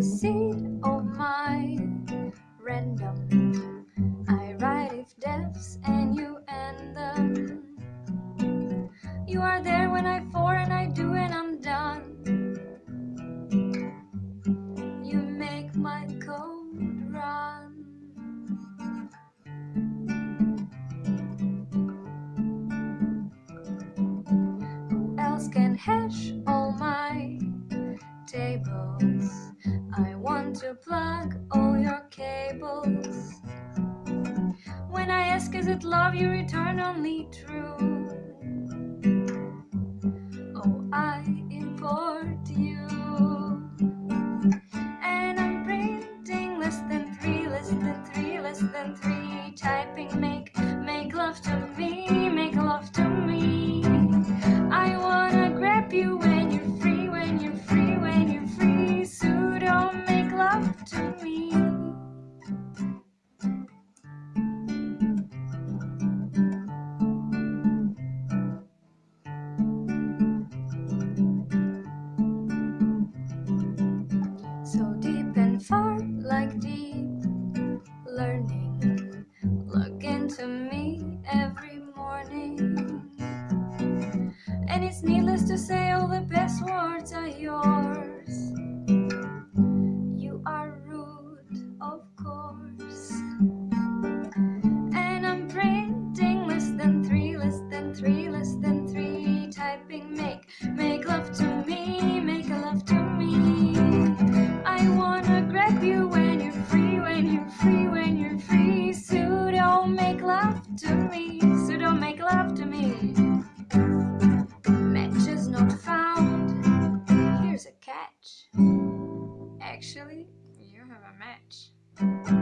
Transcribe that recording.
the seed of my random. I write if deaths and you end them. You are there when I for and I do and I'm done. You make my cold run. Who else can hash all your cables. When I ask, is it love, you return only true. Oh, I import you. like deep learning. Look into me every morning. And it's needless to say all the best. You have a match.